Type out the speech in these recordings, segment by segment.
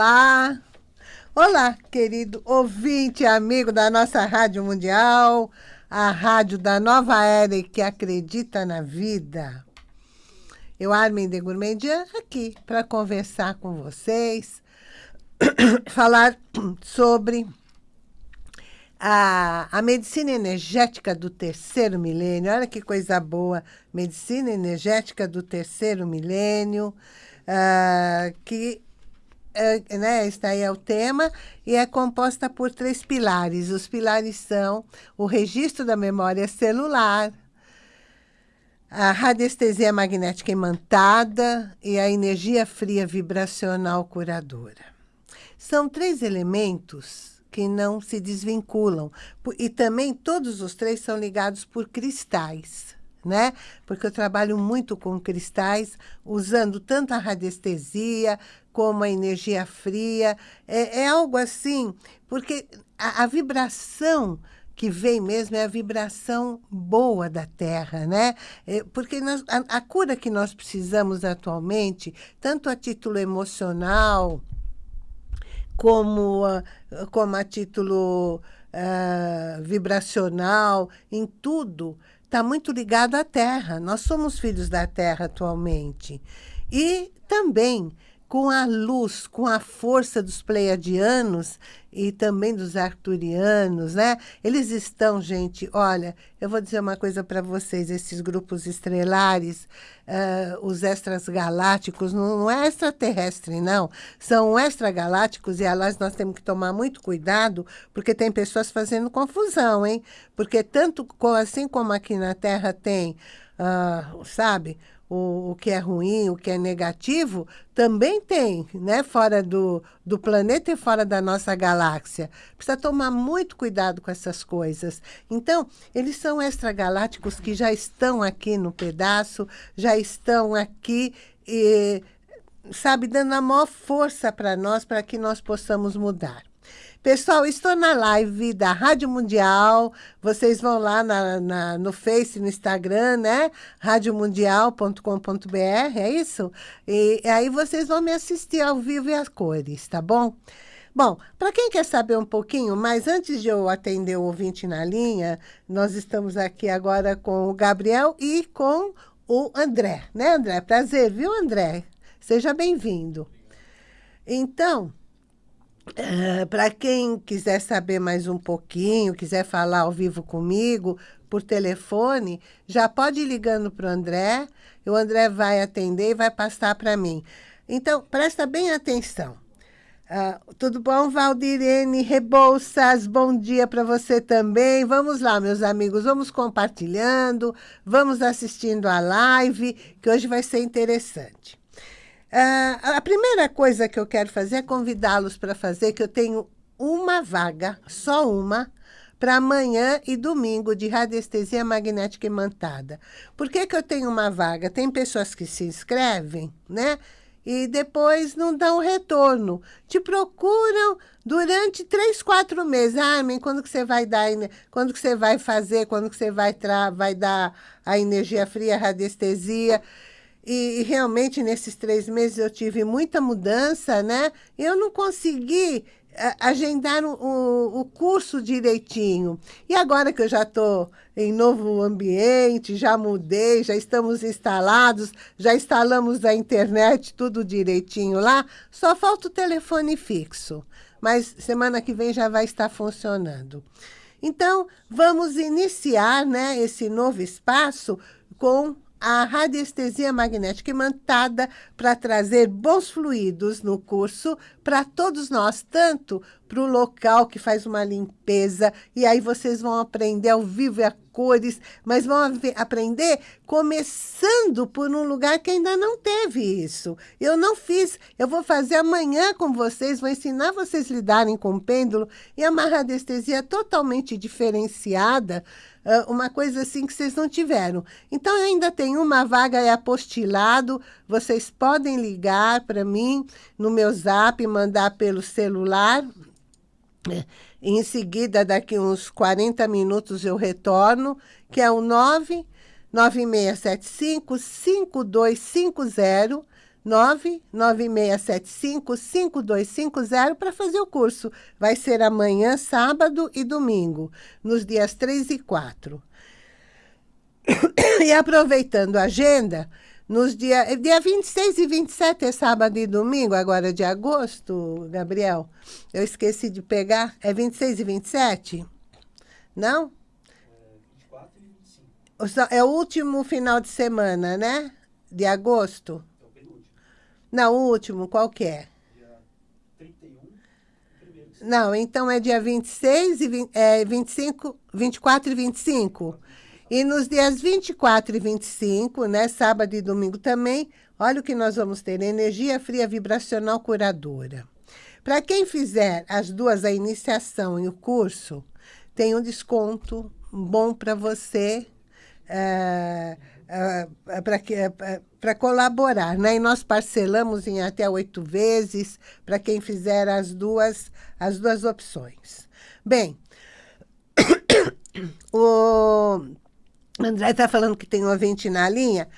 Olá! Olá, querido ouvinte, amigo da nossa Rádio Mundial, a rádio da nova era que acredita na vida. Eu, Armin de Gourmandian, aqui para conversar com vocês, falar sobre a, a medicina energética do terceiro milênio. Olha que coisa boa! Medicina energética do terceiro milênio, uh, que é, né, este aí é o tema, e é composta por três pilares. Os pilares são o registro da memória celular, a radiestesia magnética imantada e a energia fria vibracional curadora. São três elementos que não se desvinculam. E também todos os três são ligados por cristais né? Porque eu trabalho muito com cristais, usando tanto a radiestesia como a energia fria. É, é algo assim, porque a, a, vibração que vem mesmo é a vibração boa da Terra, né? É, porque nós, a, a cura que nós precisamos atualmente, tanto a título emocional, como, como a título uh, vibracional, em tudo, está muito ligado à Terra. Nós somos filhos da Terra atualmente. E também com a luz, com a força dos pleiadianos e também dos arturianos, né? Eles estão, gente, olha, eu vou dizer uma coisa para vocês, esses grupos estrelares, uh, os extras galácticos, não, não, é extraterrestre, não. São extragalácticos e, aliás, nós temos que tomar muito cuidado, porque tem pessoas fazendo confusão, hein? Porque tanto assim como aqui na Terra tem, uh, sabe, o, o que é ruim, o que é negativo, também tem, né? Fora do, do planeta e fora da nossa galáxia. Precisa tomar muito cuidado com essas coisas. Então, eles são extragalácticos que já estão aqui no pedaço, já estão aqui e, sabe, dando a maior força para nós, para que nós possamos mudar. Pessoal, estou na live da Rádio Mundial. Vocês vão lá na, na, no Face, no Instagram, né? radiomundial.com.br, é isso? E, aí vocês vão me assistir ao vivo e as cores, tá bom? Bom, para quem quer saber um pouquinho mais, antes de eu atender o ouvinte na linha, nós estamos aqui agora com o Gabriel e com o André, né, André? Prazer, viu, André? Seja bem-vindo. Então, Uh, Para quem quiser saber mais um pouquinho, quiser falar ao vivo comigo, por telefone, já pode ir ligando para o André, o André vai atender e vai passar para mim. Então, presta bem atenção. Uh, tudo bom, Valdirene Rebouças? Bom dia para você também. Vamos lá, meus amigos, vamos compartilhando, vamos assistindo a live, que hoje vai ser interessante. Uh, a primeira coisa que eu quero fazer é convidá-los para fazer, que eu tenho uma vaga, só uma, para amanhã e domingo de radiestesia magnética imantada. Por que, que eu tenho uma vaga? Tem pessoas que se inscrevem, né? E depois não dão retorno. Te procuram durante três, quatro meses. Ah, mas quando que você vai dar, quando que você vai fazer, quando que você vai, vai dar a energia fria, a radiestesia? E, e, realmente nesses três meses eu tive muita mudança, né? Eu não consegui a, agendar o, o, o, curso direitinho. E agora que eu já estou em novo ambiente, já mudei, já estamos instalados, já instalamos a internet, tudo direitinho lá, só falta o telefone fixo. Mas semana que vem já vai estar funcionando. Então, vamos iniciar né, esse novo espaço com a radiestesia magnética imantada para trazer bons fluidos no curso para todos nós, tanto para o local que faz uma limpeza, e aí vocês vão aprender ao vivo e a cores, mas vão aprender começando por um lugar que ainda não teve isso. Eu não fiz, eu vou fazer amanhã com vocês, vou ensinar vocês a lidarem com o pêndulo, e a radiestesia totalmente diferenciada, uma coisa assim que vocês não tiveram. Então, ainda tenho uma vaga é apostilado, vocês podem ligar para mim no meu zap, mandar pelo celular. Em seguida, daqui uns 40 minutos eu retorno, que é o 99675 5250 99675-5250 para fazer o curso. Vai ser amanhã, sábado e domingo, nos dias 3 e 4. E aproveitando a agenda, nos dia, dia 26 e 27 é sábado e domingo, agora de agosto, Gabriel. Eu esqueci de pegar. É 26 e 27? Não? É 24 e 25. É o último final de semana, né? De agosto? É o penúltimo. Não, o último, qual que é? Dia 31. Não, então é dia 26 e 20, é 25, 24 e 25. E nos dias 24 e 25, né, sábado e domingo também, olha o que nós vamos ter, energia fria vibracional curadora. Para quem fizer as duas, a iniciação e o curso, tem um desconto bom para você, é, é, para colaborar. Né? E nós parcelamos em até oito vezes para quem fizer as duas, as duas opções. Bem, o André está falando que tem um ouvinte na linha.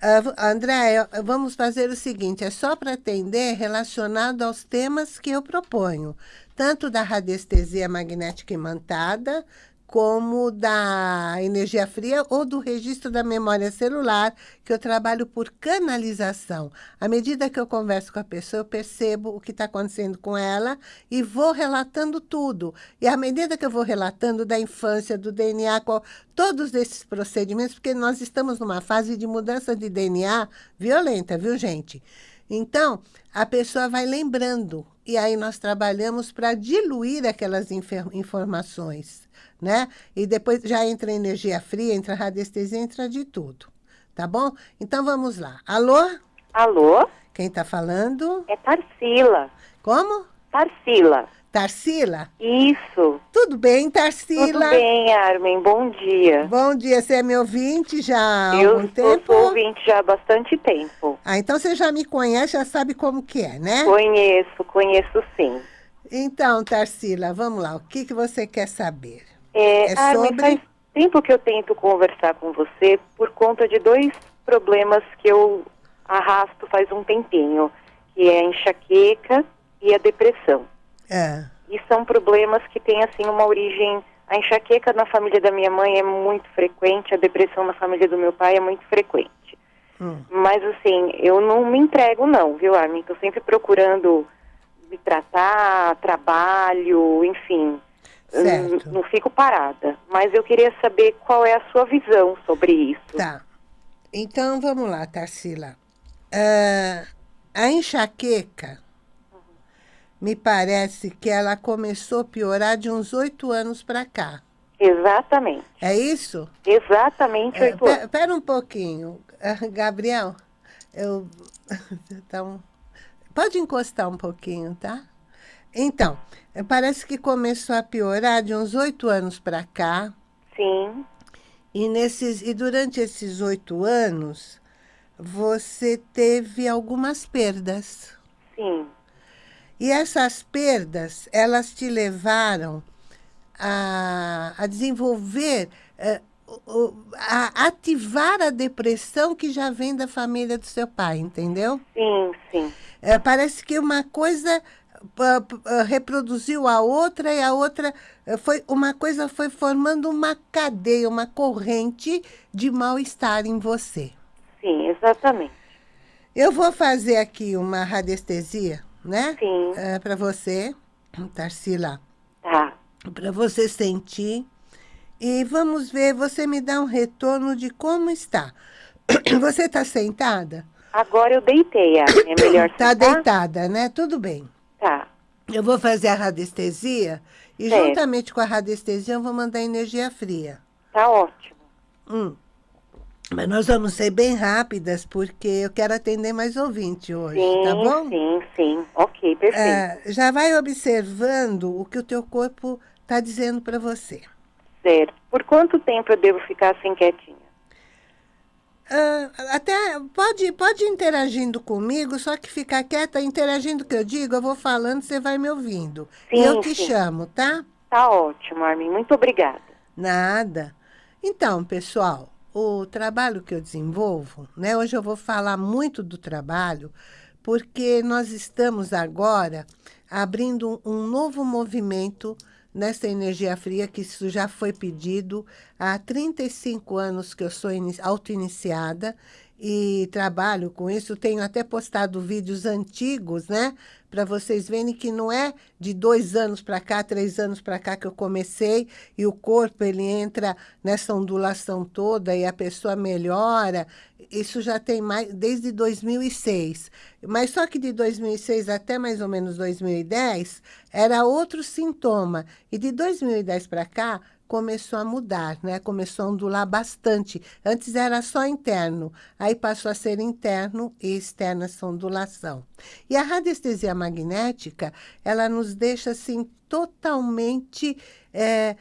Uh, André, vamos fazer o seguinte, é só para atender relacionado aos temas que eu proponho, tanto da radiestesia magnética imantada, como da energia fria ou do registro da memória celular, que eu trabalho por canalização. À medida que eu converso com a pessoa, eu percebo o que está acontecendo com ela e vou relatando tudo. E à medida que eu vou relatando da infância, do DNA, qual, todos esses procedimentos, porque nós estamos numa fase de mudança de DNA violenta, viu, gente? Então, a pessoa vai lembrando, e aí nós trabalhamos para diluir aquelas informações né? E depois já entra energia fria, entra radiestesia, entra de tudo. Tá bom? Então vamos lá. Alô? Alô? Quem está falando? É Tarsila. Como? Tarsila. Tarsila? Isso. Tudo bem, Tarsila? Tudo bem, Armin. Bom dia. Bom dia. Você é meu ouvinte já há eu algum tempo? Eu sou ouvinte já há bastante tempo. Ah, então você já me conhece, já sabe como que é, né? Conheço, conheço sim. Então, Tarsila, vamos lá. O que, que você quer saber? É, é Armin, sobre... faz tempo que eu tento conversar com você por conta de dois problemas que eu arrasto faz um tempinho, que é a enxaqueca e a depressão. É. E são problemas que têm, assim, uma origem... A enxaqueca na família da minha mãe é muito frequente, a depressão na família do meu pai é muito frequente. Hum. Mas, assim, eu não me entrego não, viu, Armin? Estou sempre procurando me tratar, trabalho, enfim. Certo. Não, fico parada. Mas eu queria saber qual é a sua visão sobre isso. Tá. Então, vamos lá, Tarsila. Uh, a enxaqueca. Me parece que ela começou a piorar de uns oito anos para cá. Exatamente. É isso? Exatamente oito uh, anos. Espera um pouquinho. Uh, Gabriel, eu... então, pode encostar um pouquinho, tá? Então, parece que começou a piorar de uns oito anos para cá. Sim. E, nesses, e durante esses oito anos, você teve algumas perdas. Sim. E essas perdas, elas te levaram a, a desenvolver, uh, a ativar a depressão que já vem da família do seu pai, entendeu? Sim, sim. É, parece que uma coisa reproduziu a outra e a outra eh, foi uma coisa foi formando uma cadeia, uma corrente de mal-estar em você. Sim, exatamente. Eu vou fazer aqui uma radiestesia, né? Sim. É, para você, Tarsila. Tá. Para você sentir. E vamos ver, você me dá um retorno de como está. Você está sentada? Agora eu deitei, é melhor Está deitada, né? Tudo bem. Tá. Eu vou fazer a radiestesia e certo. juntamente com a radiestesia eu vou mandar energia fria. Tá ótimo. Hum. Mas nós vamos ser bem rápidas, porque eu quero atender mais ouvinte hoje, sim, tá bom? Sim, sim, ok, perfeito. É, já vai observando o que o teu corpo está dizendo para você. Certo. Por quanto tempo eu devo ficar assim quietinha? Uh, até pode, pode ir interagindo comigo, só que ficar quieta, interagindo o que eu digo, eu vou falando, você vai me ouvindo. Sim, eu te sim. chamo, tá? Tá ótimo, Armin. Muito obrigada. Nada. Então, pessoal, o trabalho que eu desenvolvo, né? Hoje eu vou falar muito do trabalho, porque nós estamos agora abrindo um novo movimento nessa energia fria, que isso já foi pedido há 35 anos que eu sou auto-iniciada e trabalho com isso. Tenho até postado vídeos antigos, né? Para vocês verem que não é de dois anos para cá, três anos para cá que eu comecei e o corpo ele entra nessa ondulação toda e a pessoa melhora. Isso já tem mais desde 2006. Mas só que de 2006 até mais ou menos 2010 era outro sintoma. E de 2010 para cá começou a mudar, né? Começou a ondular bastante. Antes era só interno, aí passou a ser interno e externo essa ondulação. E a radiestesia magnética, ela nos deixa assim totalmente é,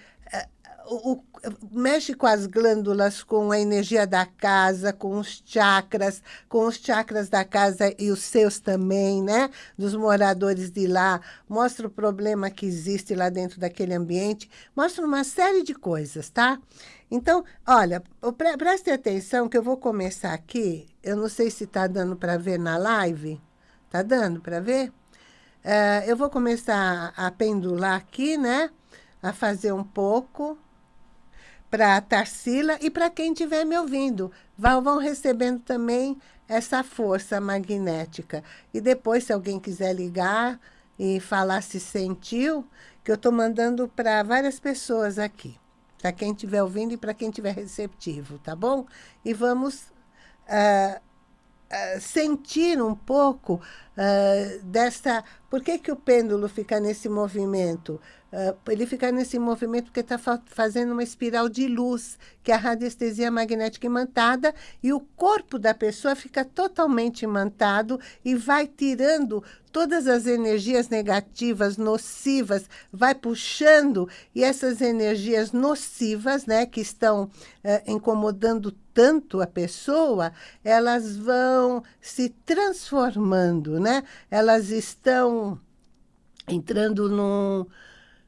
o, mexe com as glândulas, com a energia da casa, com os chakras, com os chakras da casa e os seus também, né? Dos moradores de lá. Mostra o problema que existe lá dentro daquele ambiente. Mostra uma série de coisas, tá? Então, olha, pre preste atenção que eu vou começar aqui. Eu não sei se está dando para ver na live. Está dando para ver? Uh, eu vou começar a pendular aqui, né? A fazer um pouco para a Tarsila e para quem estiver me ouvindo. Vão recebendo também essa força magnética. E depois, se alguém quiser ligar e falar se sentiu, que eu estou mandando para várias pessoas aqui. Para quem estiver ouvindo e para quem estiver receptivo, tá bom? E vamos uh, uh, sentir um pouco uh, dessa... Por que, que o pêndulo fica nesse movimento? Uh, ele fica nesse movimento porque está fa fazendo uma espiral de luz, que é a radiestesia magnética imantada, e o corpo da pessoa fica totalmente imantado e vai tirando todas as energias negativas, nocivas, vai puxando, e essas energias nocivas, né, que estão uh, incomodando tanto a pessoa, elas vão se transformando, né? Elas estão entrando num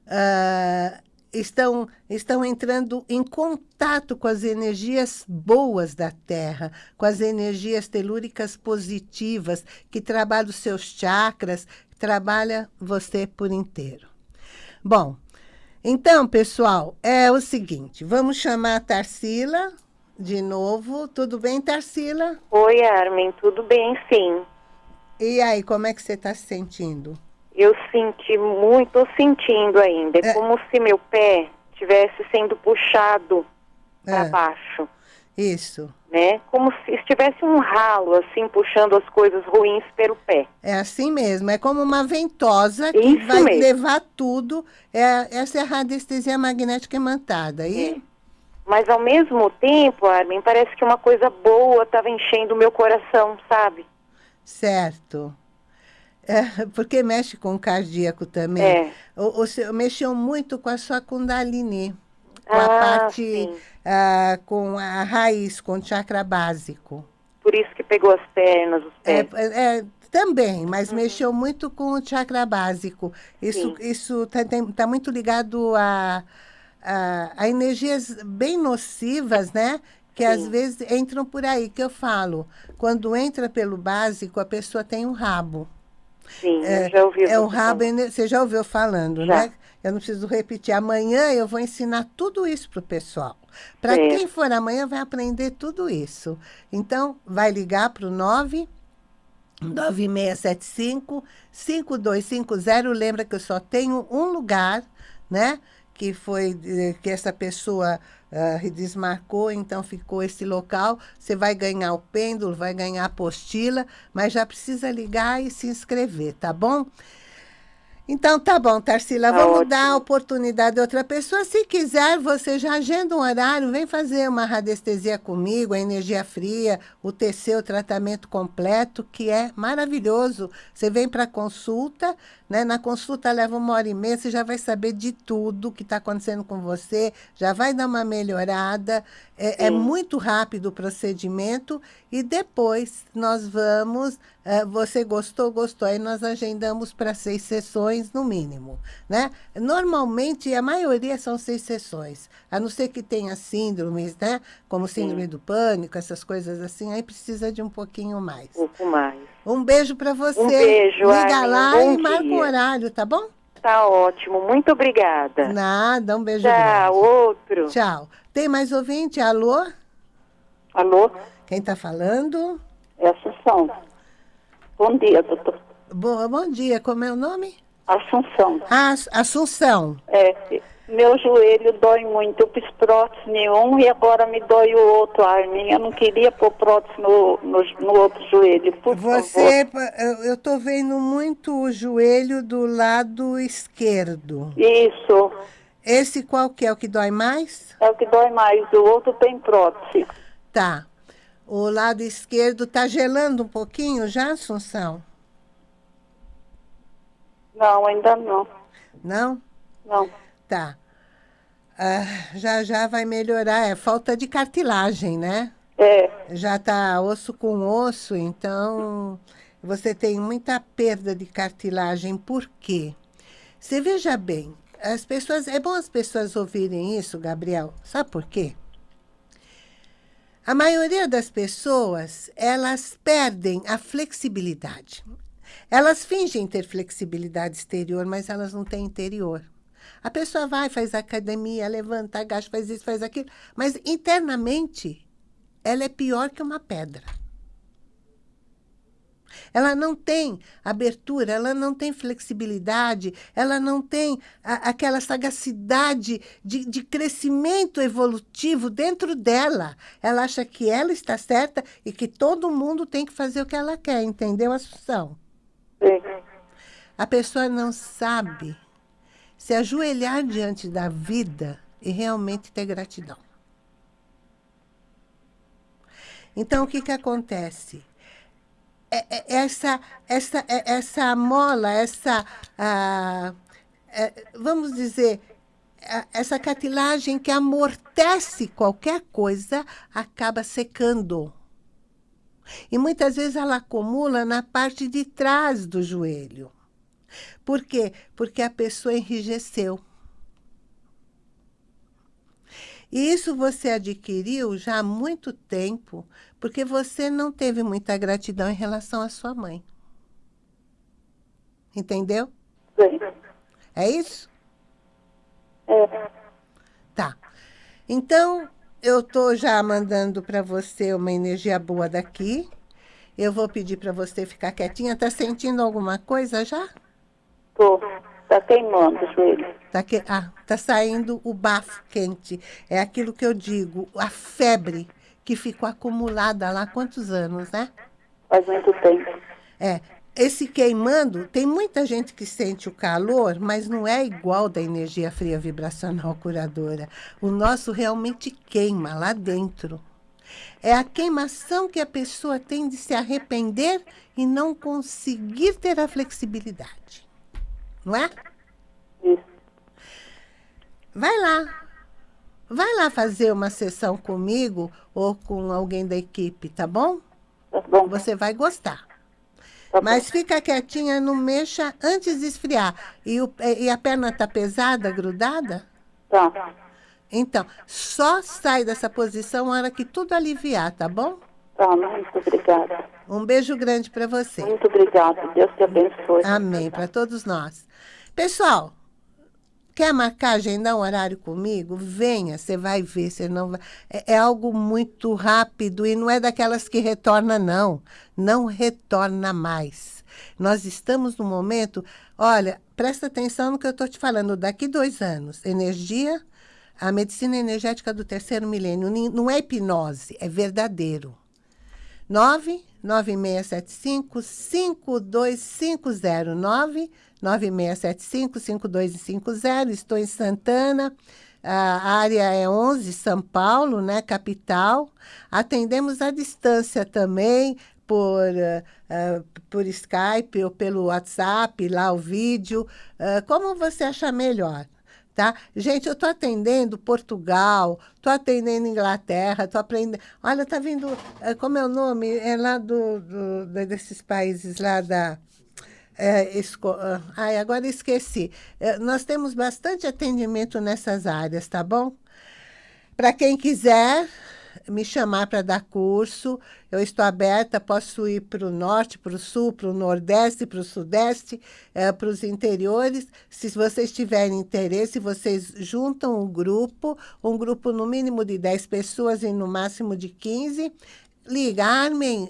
uh, estão, estão entrando em contato com as energias boas da Terra, com as energias telúricas positivas, que trabalham os seus chakras, trabalha você por inteiro. Bom, então, pessoal, é o seguinte, vamos chamar a Tarsila de novo. Tudo bem, Tarsila? Oi, Armin, tudo bem, sim. E aí, como é que você está se sentindo? Eu senti muito, sentindo ainda. É, é como se meu pé estivesse sendo puxado para é. baixo. Isso. Né? Como se estivesse um ralo, assim, puxando as coisas ruins pelo pé. É assim mesmo. É como uma ventosa que Isso vai mesmo. levar tudo. É, essa é a radiestesia magnética imantada. E... É. Mas, ao mesmo tempo, Armin, parece que uma coisa boa estava enchendo o meu coração, sabe? Certo. É, porque mexe com o cardíaco também. É. O, o, mexeu muito com a sua Kundalini. Com ah, a parte, ah, com a raiz, com o chakra básico. Por isso que pegou as pernas, os pés. É, é também, mas uhum. mexeu muito com o chakra básico. Isso está tá muito ligado a, a, a, energias bem nocivas, né? Que Sim. às vezes entram por aí, que eu falo. Quando entra pelo básico, a pessoa tem um rabo. Sim, é, já ouvi. É o rabo, você já ouviu falando, já. né? Eu não preciso repetir. Amanhã eu vou ensinar tudo isso para o pessoal. Para quem for amanhã vai aprender tudo isso. Então, vai ligar para o 9 9675 5250. Lembra que eu só tenho um lugar, né? Que foi eh, que essa pessoa uh, desmarcou, então ficou esse local. Você vai ganhar o pêndulo, vai ganhar a apostila, mas já precisa ligar e se inscrever, tá bom? Então, tá bom, Tarsila, tá vamos ótimo. dar a oportunidade a outra pessoa. Se quiser, você já agenda um horário, vem fazer uma radiestesia comigo, a energia fria, o TC, o tratamento completo, que é maravilhoso. Você vem para consulta, Né? Na consulta leva uma hora e meia, você já vai saber de tudo que está acontecendo com você, já vai dar uma melhorada. É, é muito rápido o procedimento e depois nós vamos. É, você gostou, gostou, aí nós agendamos para seis sessões no mínimo. Né? Normalmente, a maioria são seis sessões, a não ser que tenha síndromes, né? como síndrome Sim. do pânico, essas coisas assim, aí precisa de um pouquinho mais. Um pouco mais. Um beijo para você. Um beijo, Liga lá um e marca o horário, tá bom? Tá ótimo, muito obrigada. Nada, um beijo Tchau, grande. outro. Tchau. Tem mais ouvinte? Alô? Alô? Quem está falando? É Assunção. Bom dia, doutor. Bom, bom dia, como é o nome? Assunção. Ah, Assunção. É, meu joelho dói muito. Eu fiz prótese nenhum e agora me dói o outro, Armin. Eu não queria pôr prótese no, no, no outro joelho, por Você, favor. eu estou vendo muito o joelho do lado esquerdo. Isso. Esse qual que é o que dói mais? É o que dói mais. O outro tem prótese. Tá. O lado esquerdo está gelando um pouquinho já, Assunção? Não, ainda não. Não? Não. Tá. Ah, já já vai melhorar. É falta de cartilagem, né? É. Já tá osso com osso, então você tem muita perda de cartilagem. Por quê? Você veja bem, as pessoas, é bom as pessoas ouvirem isso, Gabriel. Sabe por quê? A maioria das pessoas, elas perdem a flexibilidade. Elas fingem ter flexibilidade exterior, mas elas não têm interior. A pessoa vai, faz academia, levanta, agacha, faz isso, faz aquilo, mas internamente ela é pior que uma pedra. Ela não tem abertura, ela não tem flexibilidade, ela não tem a, aquela sagacidade de, de crescimento evolutivo dentro dela. Ela acha que ela está certa e que todo mundo tem que fazer o que ela quer, entendeu, Assunção? Sim. A pessoa não sabe se ajoelhar diante da vida e realmente ter gratidão. Então, o que, que acontece? É, é, essa, essa, é, essa mola, essa, ah, é, vamos dizer, essa cartilagem que amortece qualquer coisa, acaba secando. E muitas vezes ela acumula na parte de trás do joelho. Por quê? Porque a pessoa enrijeceu. E isso você adquiriu já há muito tempo, porque você não teve muita gratidão em relação à sua mãe. Entendeu? Sim. É isso? É. Tá. Então, eu estou já mandando para você uma energia boa daqui. Eu vou pedir para você ficar quietinha. Está sentindo alguma coisa já? Tô. Tá queimando o joelho. Tá, que... ah, tá saindo o bafo quente. É aquilo que eu digo, a febre que ficou acumulada lá há quantos anos, né? Faz muito tempo. É. Esse queimando, tem muita gente que sente o calor, mas não é igual da energia fria vibracional curadora. O nosso realmente queima lá dentro. É a queimação que a pessoa tem de se arrepender e não conseguir ter a flexibilidade não é? Isso. Vai lá. Vai lá fazer uma sessão comigo ou com alguém da equipe, tá bom? Tá bom. Você vai gostar. Tá Mas fica quietinha, não mexa antes de esfriar. E, o, e a perna tá pesada, grudada? Tá. Então, só sai dessa posição na hora que tudo aliviar, tá bom? Tá, muito obrigada. Um beijo grande para você. Muito obrigada. Deus te abençoe. Amém, para todos nós. Pessoal, quer marcar, agendar um horário comigo? Venha, você vai ver, você não vai... É, é, algo muito rápido e não é daquelas que retorna, não. Não retorna mais. Nós estamos no momento... Olha, presta atenção no que eu estou te falando. Daqui dois anos, energia, a medicina energética do terceiro milênio, não é hipnose, é verdadeiro. 99675 52509 9675 5250. Estou em Santana. A área é 11, São Paulo, né, capital. Atendemos à distância também por, uh, por Skype ou pelo WhatsApp, lá o vídeo, uh, como você achar melhor. Tá? Gente, eu estou atendendo Portugal, estou atendendo Inglaterra, estou aprendendo... Olha, está vindo... Como é o nome? É lá do, do desses países lá da... É, esco... Ai, agora esqueci. É, nós temos bastante atendimento nessas áreas, tá bom? Para quem quiser, me chamar para dar curso. Eu estou aberta, posso ir para o norte, para o sul, para o nordeste, para o sudeste, é, para os interiores. Se vocês tiverem interesse, vocês juntam um grupo, um grupo no mínimo de 10 pessoas e no máximo de 15. Liga, Armin,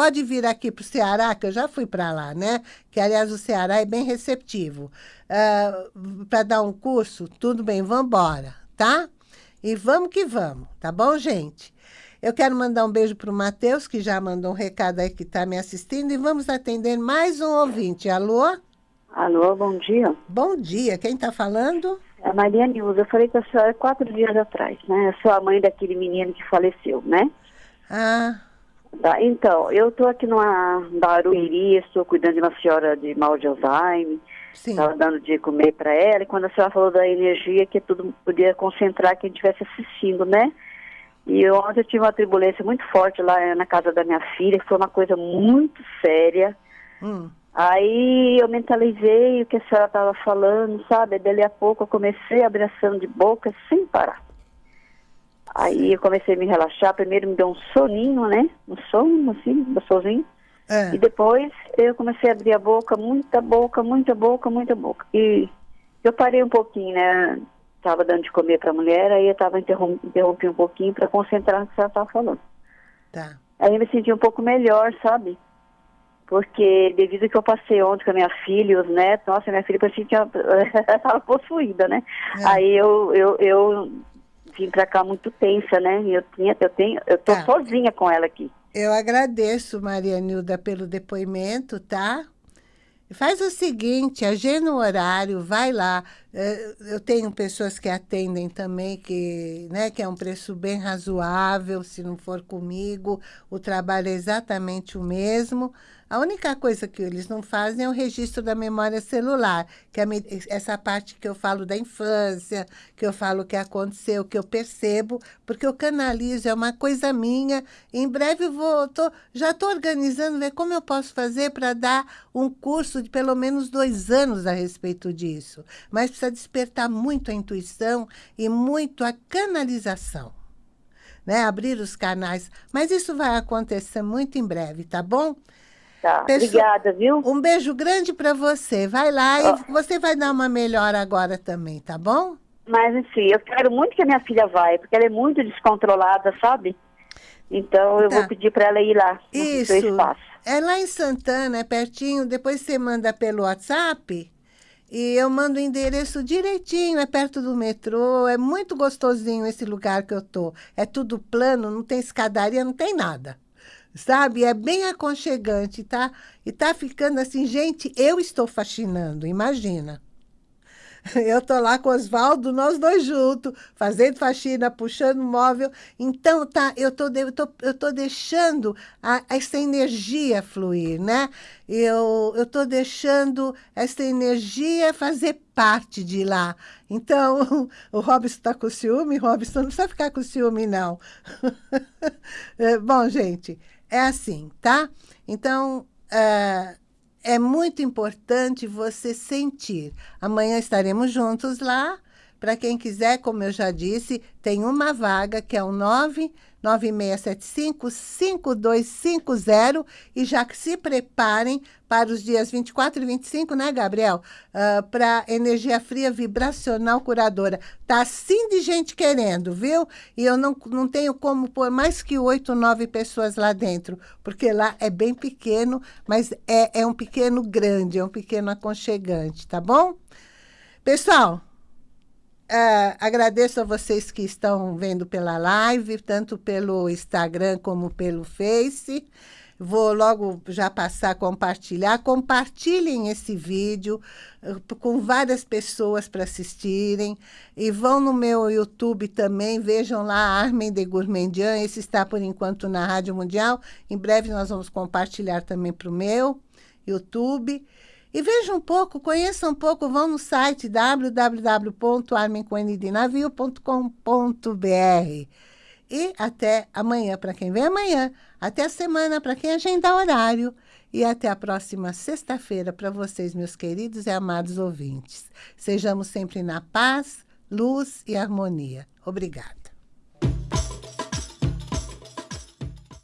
pode vir aqui para o Ceará, que eu já fui para lá, né? Que, aliás, o Ceará é bem receptivo. Uh, ah, para dar um curso, tudo bem, vamos embora, tá? E vamos que vamos, tá bom, gente? Eu quero mandar um beijo para o Matheus, que já mandou um recado aí que está me assistindo, e vamos atender mais um ouvinte. Alô? Alô, bom dia. Bom dia, quem está falando? É a Maria Nilza, eu falei com a senhora quatro dias atrás, né? Eu sou a mãe daquele menino que faleceu, né? Ah. Tá, então, eu estou aqui numa Barueri, estou cuidando de uma senhora de mal de Alzheimer, Estava dando de comer para ela, e quando a senhora falou da energia, que tudo podia concentrar quem estivesse assistindo, né? E ontem eu tive uma turbulência muito forte lá na casa da minha filha, que foi uma coisa muito séria. Hum. Aí eu mentalizei o que a senhora estava falando, sabe? Dali a pouco eu comecei a abraçando de boca sem parar. Aí eu comecei a me relaxar, primeiro me deu um soninho, né? Um sono, assim, gostosinho. É. E depois eu comecei a abrir a boca, muita boca, muita boca, muita boca. E eu parei um pouquinho, né? Estava dando de comer para a mulher, aí eu estava interrom interrompi um pouquinho para concentrar no que ela estava falando. Tá. Aí eu me senti um pouco melhor, sabe? Porque devido que eu passei ontem com a minha filha e os netos, nossa, minha filha parecia que estava possuída, né? É. Aí eu, eu, eu vim para cá muito tensa, né? Eu tinha, eu tenho, eu tô tá. sozinha com ela aqui. Eu agradeço, Maria Nilda, pelo depoimento, tá? Faz o seguinte, agenda o horário, vai lá. É, eu tenho pessoas que atendem também, que, né, que é um preço bem razoável, se não for comigo, o trabalho é exatamente o mesmo. A única coisa que eles não fazem é o registro da memória celular, que é essa parte que eu falo da infância, que eu falo que aconteceu, que eu percebo, porque eu canalizo, é uma coisa minha. Em breve vou, tô, já estou organizando, ver como eu posso fazer para dar um curso de pelo menos dois anos a respeito disso. Mas precisa despertar muito a intuição e muito a canalização. Né? Abrir os canais. Mas isso vai acontecer muito em breve, tá bom? Tá, Pessoa, obrigada, viu? Um beijo grande para você. Vai lá oh. e você vai dar uma melhor agora também, tá bom? Mas, enfim, eu quero muito que a minha filha vá, porque ela é muito descontrolada, sabe? Então, eu tá. vou pedir para ela ir lá, Isso. seu espaço. É lá em Santana, é pertinho. Depois você manda pelo WhatsApp e eu mando o endereço direitinho, é perto do metrô. É muito gostosinho esse lugar que eu tô. É tudo plano, não tem escadaria, não tem nada sabe? É bem aconchegante, tá? E tá ficando assim, gente, eu estou fascinando, imagina. Eu tô lá com o Oswaldo, nós dois juntos, fazendo faxina, puxando móvel. Então, tá, eu tô, eu tô, eu tô deixando a, essa energia fluir, né? Eu, eu tô deixando essa energia fazer parte de lá. Então, o Robson está com ciúme, Robson não precisa ficar com ciúme, não. É, bom, gente, é assim, tá? Então, é, é muito importante você sentir. Amanhã estaremos juntos lá. Para quem quiser, como eu já disse, tem uma vaga que é o 9 9675-5250 e já que se preparem para os dias 24 e 25, né, Gabriel? Uh, ah, para energia fria vibracional curadora. Tá assim de gente querendo, viu? E eu não, não tenho como pôr mais que oito, nove pessoas lá dentro, porque lá é bem pequeno, mas é, é um pequeno grande, é um pequeno aconchegante, tá bom? Pessoal, Uh, agradeço a vocês que estão vendo pela live, tanto pelo Instagram como pelo Face. Vou logo já passar a compartilhar. Compartilhem esse vídeo eh, com várias pessoas para assistirem. E vão no meu YouTube também, vejam lá Armin de Gourmandian. Esse está, por enquanto, na Rádio Mundial. Em breve nós vamos compartilhar também para o meu YouTube. E vejam um pouco, conheçam um pouco, vão no site www.armincoenidinavio.com.br. E até amanhã, para quem vem amanhã. Até a semana, para quem agenda horário. E até a próxima sexta-feira para vocês, meus queridos e amados ouvintes. Sejamos sempre na paz, luz e harmonia. Obrigada.